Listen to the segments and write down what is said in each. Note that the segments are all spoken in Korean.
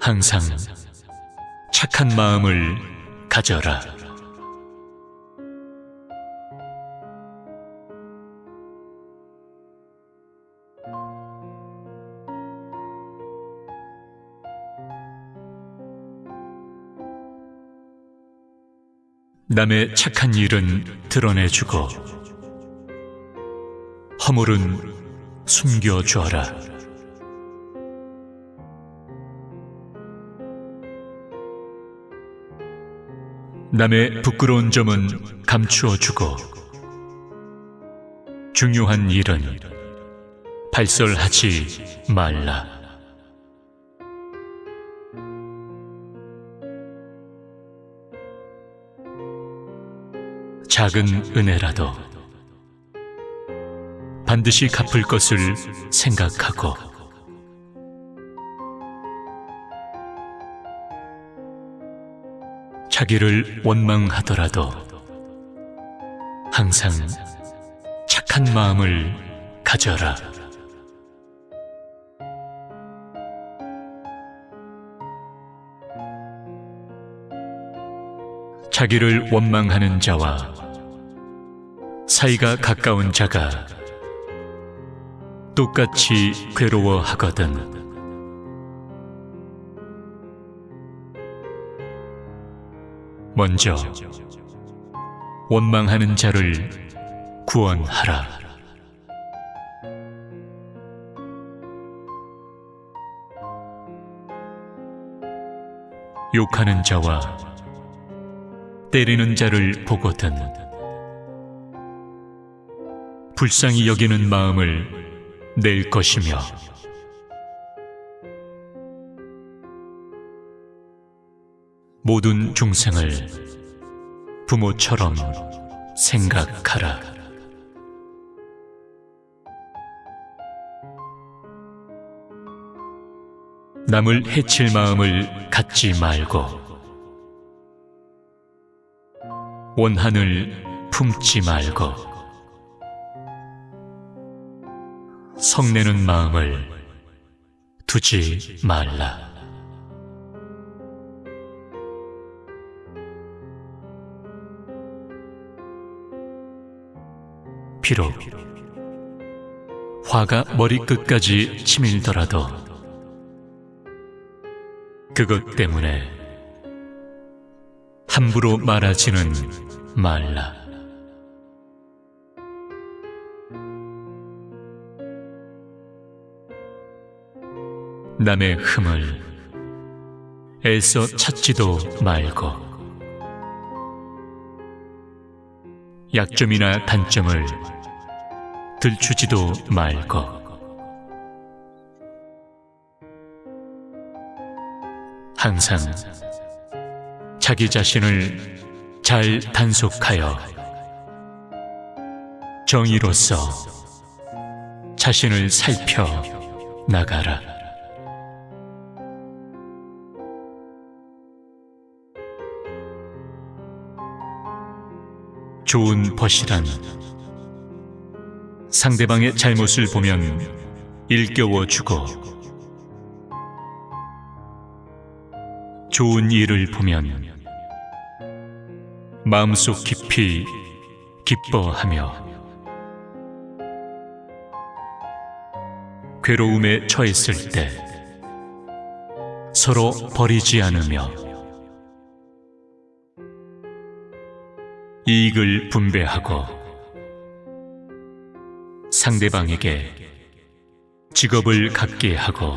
항상 착한 마음을 가져라. 남의 착한 일은 드러내주고 허물은 숨겨주어라. 남의 부끄러운 점은 감추어주고 중요한 일은 발설하지 말라. 작은 은혜라도 반드시 갚을 것을 생각하고 자기를 원망하더라도 항상 착한 마음을 가져라. 자기를 원망하는 자와 사이가 가까운 자가 똑같이 괴로워하거든. 먼저 원망하는 자를 구원하라. 욕하는 자와 때리는 자를 보거든 불쌍히 여기는 마음을 낼 것이며 모든 중생을 부모처럼 생각하라. 남을 해칠 마음을 갖지 말고 원한을 품지 말고 성내는 마음을 두지 말라. 비록 화가 머리끝까지 치밀더라도 그것 때문에 함부로 말하지는 말라. 남의 흠을 애써 찾지도 말고 약점이나 단점을 들추지도 말고 항상 자기 자신을 잘 단속하여 정의로서 자신을 살펴 나가라. 좋은 벗이란 상대방의 잘못을 보면 일깨워 주고 좋은 일을 보면 마음속 깊이 기뻐하며 괴로움에 처했을 때 서로 버리지 않으며 이익을 분배하고 상대방에게 직업을 갖게 하고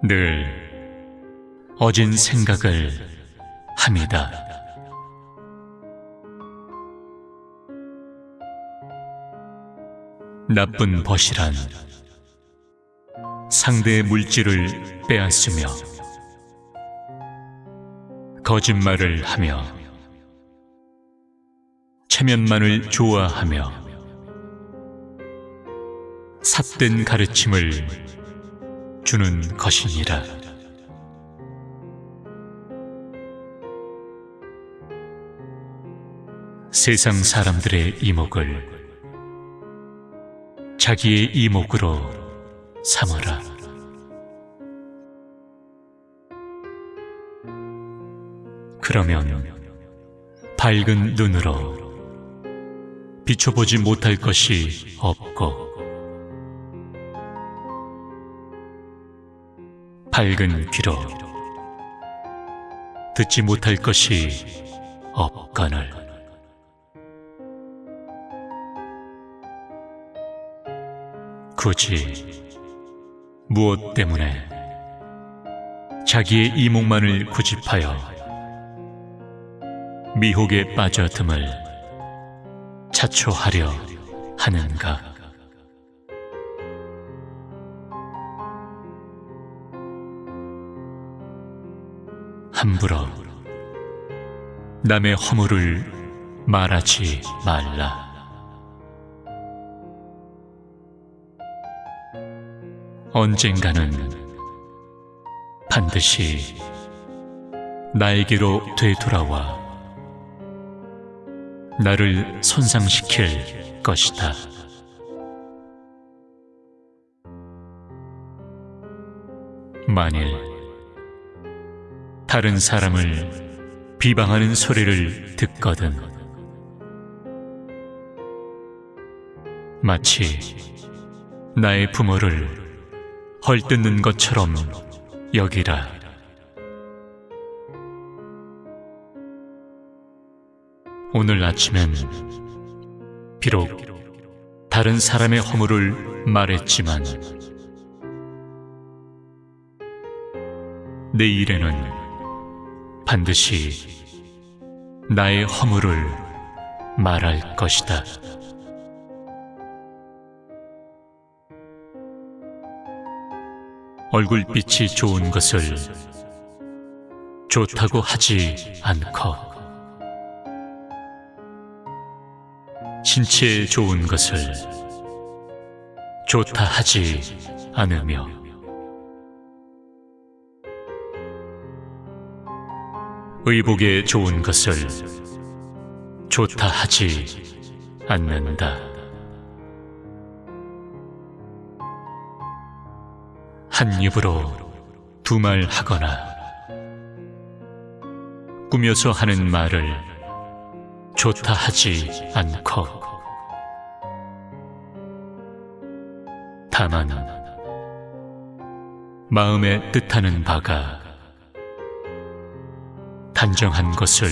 늘 어진 생각을 합니다. 나쁜 벗이란 상대의 물질을 빼앗으며 거짓말을 하며 체면만을 좋아하며 삿된 가르침을 주는 것이니라. 세상 사람들의 이목을 자기의 이목으로 삼아라. 그러면 밝은 눈으로 비춰보지 못할 것이 없고 밝은 귀로 듣지 못할 것이 없거늘 굳이 무엇 때문에 자기의 이목만을 구집하여 미혹에 빠져듦을 자초하려 하는가? 함부로 남의 허물을 말하지 말라. 언젠가는 반드시 나에게로 되돌아와 나를 손상시킬 것이다. 만일 다른 사람을 비방하는 소리를 듣거든 마치 나의 부모를 헐뜯는 것처럼 여기라. 오늘 아침엔 비록 다른 사람의 허물을 말했지만 내일에는 반드시 나의 허물을 말할 것이다. 얼굴빛이 좋은 것을 좋다고 하지 않고 신체에 좋은 것을 좋다 하지 않으며 의복에 좋은 것을 좋다 하지 않는다. 한 입으로 두 말 하거나 꾸며서 하는 말을 좋다 하지 않고 다만 마음에 뜻하는 바가 단정한 것을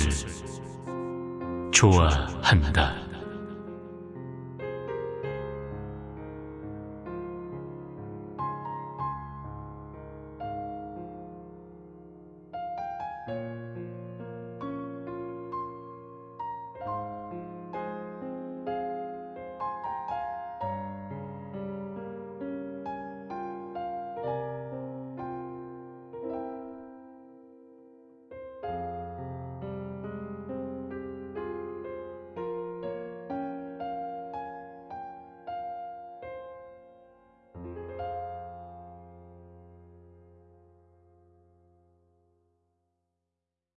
좋아한다.